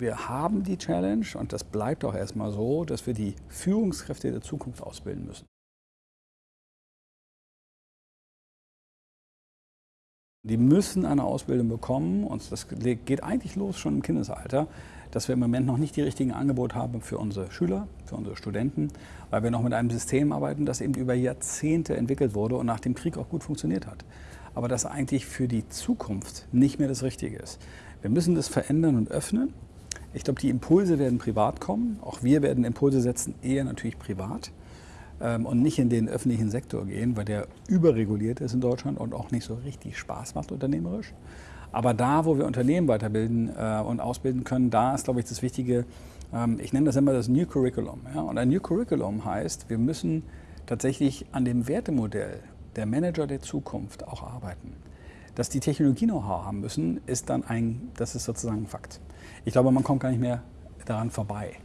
Wir haben die Challenge, und das bleibt auch erstmal so, dass wir die Führungskräfte der Zukunft ausbilden müssen. Die müssen eine Ausbildung bekommen und das geht eigentlich los schon im Kindesalter, dass wir im Moment noch nicht die richtigen Angebote haben für unsere Schüler, für unsere Studenten, weil wir noch mit einem System arbeiten, das eben über Jahrzehnte entwickelt wurde und nach dem Krieg auch gut funktioniert hat. Aber das eigentlich für die Zukunft nicht mehr das Richtige ist. Wir müssen das verändern und öffnen. Ich glaube, die Impulse werden privat kommen. Auch wir werden Impulse setzen, eher natürlich privat ähm, und nicht in den öffentlichen Sektor gehen, weil der überreguliert ist in Deutschland und auch nicht so richtig Spaß macht unternehmerisch. Aber da, wo wir Unternehmen weiterbilden äh, und ausbilden können, da ist, glaube ich, das Wichtige, ähm, ich nenne das immer das New Curriculum. Ja? Und ein New Curriculum heißt, wir müssen tatsächlich an dem Wertemodell der Manager der Zukunft auch arbeiten. Dass die Technologie Know-how haben müssen, ist dann ein, das ist sozusagen ein Fakt. Ich glaube, man kommt gar nicht mehr daran vorbei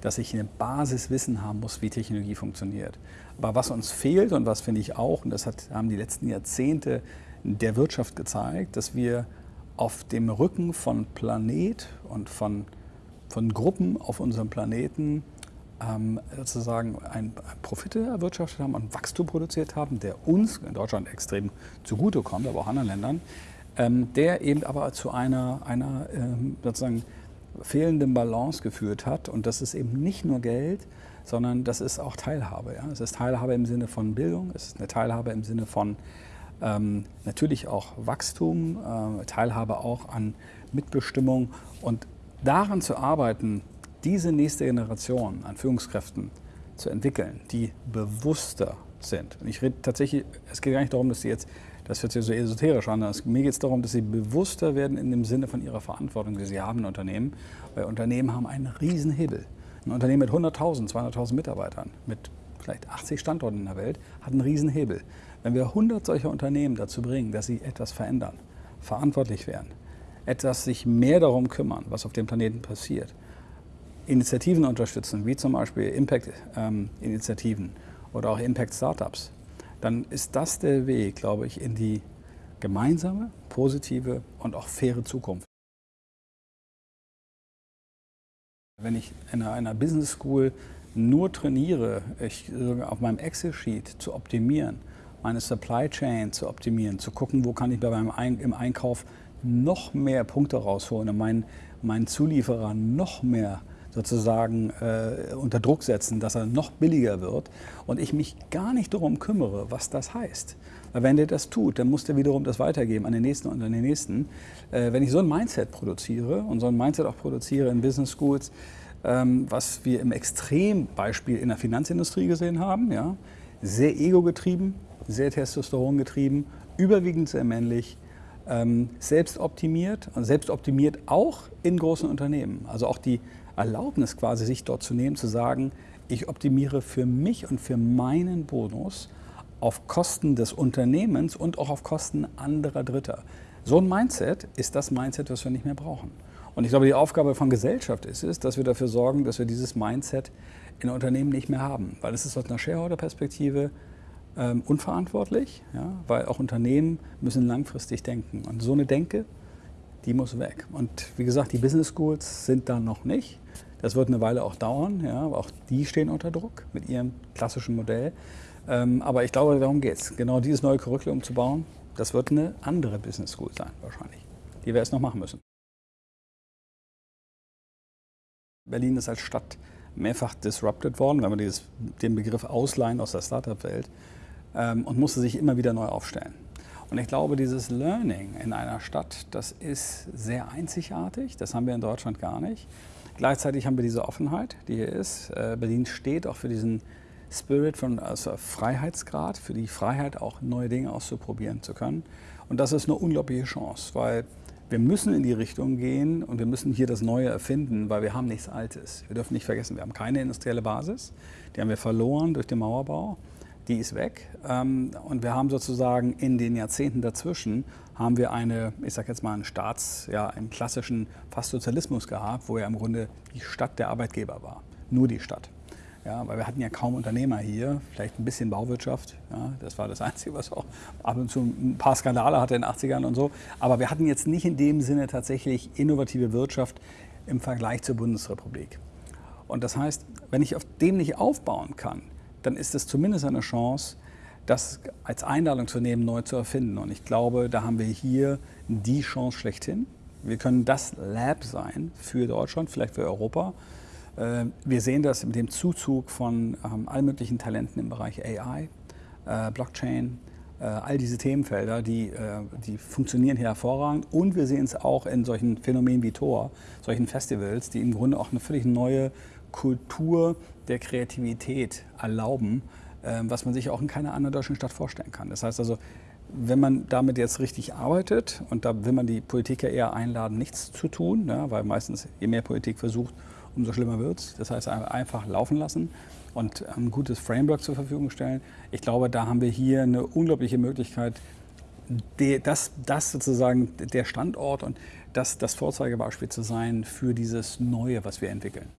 dass ich eine Basiswissen haben muss, wie Technologie funktioniert. Aber was uns fehlt und was finde ich auch, und das hat, haben die letzten Jahrzehnte der Wirtschaft gezeigt, dass wir auf dem Rücken von Planet und von, von Gruppen auf unserem Planeten ähm, sozusagen ein, Profite erwirtschaftet haben und Wachstum produziert haben, der uns in Deutschland extrem zugutekommt, aber auch anderen Ländern, ähm, der eben aber zu einer, einer ähm, sozusagen fehlenden Balance geführt hat. Und das ist eben nicht nur Geld, sondern das ist auch Teilhabe. Ja? Es ist Teilhabe im Sinne von Bildung, es ist eine Teilhabe im Sinne von ähm, natürlich auch Wachstum, äh, Teilhabe auch an Mitbestimmung. Und daran zu arbeiten, diese nächste Generation an Führungskräften zu entwickeln, die bewusster sind. Und ich rede tatsächlich, es geht gar nicht darum, dass sie jetzt das hört sich so esoterisch an. Mir geht es darum, dass sie bewusster werden in dem Sinne von ihrer Verantwortung, die sie haben in Unternehmen. Weil Unternehmen haben einen Riesenhebel. Ein Unternehmen mit 100.000, 200.000 Mitarbeitern, mit vielleicht 80 Standorten in der Welt, hat einen Riesenhebel. Wenn wir 100 solcher Unternehmen dazu bringen, dass sie etwas verändern, verantwortlich werden, etwas sich mehr darum kümmern, was auf dem Planeten passiert, Initiativen unterstützen, wie zum Beispiel Impact-Initiativen oder auch Impact-Startups, dann ist das der Weg, glaube ich, in die gemeinsame, positive und auch faire Zukunft. Wenn ich in einer Business School nur trainiere, ich, auf meinem Excel-Sheet zu optimieren, meine Supply Chain zu optimieren, zu gucken, wo kann ich bei meinem Ein im Einkauf noch mehr Punkte rausholen und meinen, meinen Zulieferer noch mehr sozusagen äh, unter Druck setzen, dass er noch billiger wird und ich mich gar nicht darum kümmere, was das heißt. Weil wenn der das tut, dann muss der wiederum das weitergeben an den Nächsten und an den Nächsten. Äh, wenn ich so ein Mindset produziere und so ein Mindset auch produziere in Business Schools, ähm, was wir im Extrembeispiel in der Finanzindustrie gesehen haben, ja, sehr ego-getrieben, sehr Testosteron getrieben, überwiegend sehr männlich, ähm, selbst optimiert und selbst optimiert auch in großen Unternehmen. Also auch die Erlaubnis quasi, sich dort zu nehmen, zu sagen, ich optimiere für mich und für meinen Bonus auf Kosten des Unternehmens und auch auf Kosten anderer Dritter. So ein Mindset ist das Mindset, das wir nicht mehr brauchen. Und ich glaube, die Aufgabe von Gesellschaft ist es, dass wir dafür sorgen, dass wir dieses Mindset in Unternehmen nicht mehr haben. Weil es ist aus einer Shareholder-Perspektive ähm, unverantwortlich, ja, weil auch Unternehmen müssen langfristig denken. Und so eine Denke, die muss weg. Und wie gesagt, die Business Schools sind da noch nicht. Das wird eine Weile auch dauern, ja, auch die stehen unter Druck mit ihrem klassischen Modell. Ähm, aber ich glaube, darum geht es. Genau dieses neue Curriculum zu bauen, das wird eine andere Business School sein, wahrscheinlich, die wir erst noch machen müssen. Berlin ist als Stadt mehrfach disrupted worden, wenn man dieses, den Begriff ausleihen aus der Startup-Welt ähm, und musste sich immer wieder neu aufstellen. Und ich glaube, dieses Learning in einer Stadt, das ist sehr einzigartig. Das haben wir in Deutschland gar nicht. Gleichzeitig haben wir diese Offenheit, die hier ist. Äh, Berlin steht auch für diesen Spirit von also Freiheitsgrad, für die Freiheit auch neue Dinge auszuprobieren zu können. Und das ist eine unglaubliche Chance, weil wir müssen in die Richtung gehen und wir müssen hier das Neue erfinden, weil wir haben nichts Altes. Wir dürfen nicht vergessen, wir haben keine industrielle Basis. Die haben wir verloren durch den Mauerbau. Die ist weg. Ähm, und wir haben sozusagen in den Jahrzehnten dazwischen haben wir eine, ich sage jetzt mal, einen Staats, ja, einen klassischen fast Sozialismus gehabt, wo ja im Grunde die Stadt der Arbeitgeber war. Nur die Stadt. Ja, weil wir hatten ja kaum Unternehmer hier, vielleicht ein bisschen Bauwirtschaft. Ja, das war das Einzige, was auch ab und zu ein paar Skandale hatte in den 80ern und so. Aber wir hatten jetzt nicht in dem Sinne tatsächlich innovative Wirtschaft im Vergleich zur Bundesrepublik. Und das heißt, wenn ich auf dem nicht aufbauen kann, dann ist es zumindest eine Chance, das als Einladung zu nehmen, neu zu erfinden. Und ich glaube, da haben wir hier die Chance schlechthin. Wir können das Lab sein für Deutschland, vielleicht für Europa. Äh, wir sehen das mit dem Zuzug von ähm, allen möglichen Talenten im Bereich AI, äh, Blockchain, äh, all diese Themenfelder, die, die funktionieren hier hervorragend. Und wir sehen es auch in solchen Phänomenen wie Tor, solchen Festivals, die im Grunde auch eine völlig neue Kultur der Kreativität erlauben, was man sich auch in keiner anderen deutschen Stadt vorstellen kann. Das heißt also, wenn man damit jetzt richtig arbeitet, und da will man die Politik ja eher einladen, nichts zu tun, ja, weil meistens je mehr Politik versucht, umso schlimmer wird es. Das heißt, einfach laufen lassen und ein gutes Framework zur Verfügung stellen. Ich glaube, da haben wir hier eine unglaubliche Möglichkeit, das, das sozusagen der Standort und das das Vorzeigebeispiel zu sein für dieses Neue, was wir entwickeln.